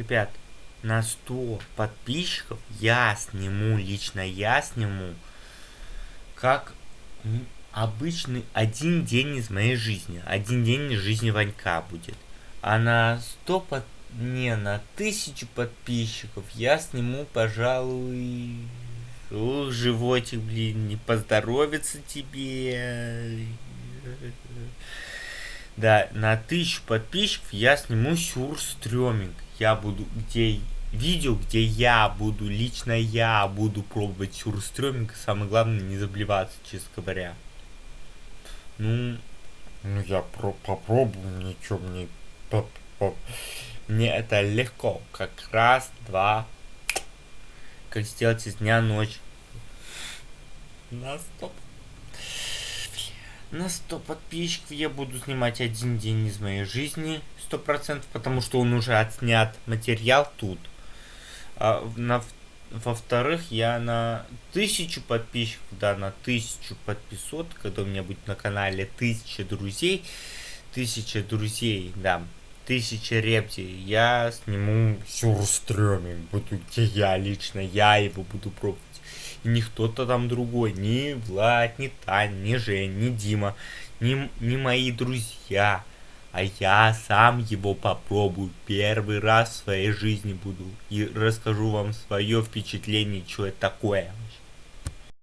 Ребят, на 100 подписчиков я сниму, лично я сниму, как обычный один день из моей жизни. Один день из жизни Ванька будет. А на 100 под... Не, на тысячу подписчиков я сниму, пожалуй... Ух, животик, блин, не поздоровится тебе. Да, на тысячу подписчиков я сниму сюрстреминг. Я буду, где видео, где я буду, лично я буду пробовать сюрстреминг. Самое главное, не заблеваться, честно говоря. Ну, ну я про попробую, ничего мне... Мне это легко. Как раз, два. Как сделать из дня ночь. На стоп. На 100 подписчиков я буду снимать один день из моей жизни. Сто процентов, потому что он уже отснят материал тут. А на во-вторых, я на тысячу подписчиков, да, на тысячу подписот, когда у меня будет на канале тысяча друзей, тысяча друзей, да, тысяча рептий, я сниму сюрстреминг, буду, где я лично, я его буду пробовать. Не кто-то там другой, ни Влад, ни Тань, ни Жень, ни Дима, ни, ни мои друзья. А я сам его попробую. Первый раз в своей жизни буду. И расскажу вам свое впечатление, что это такое.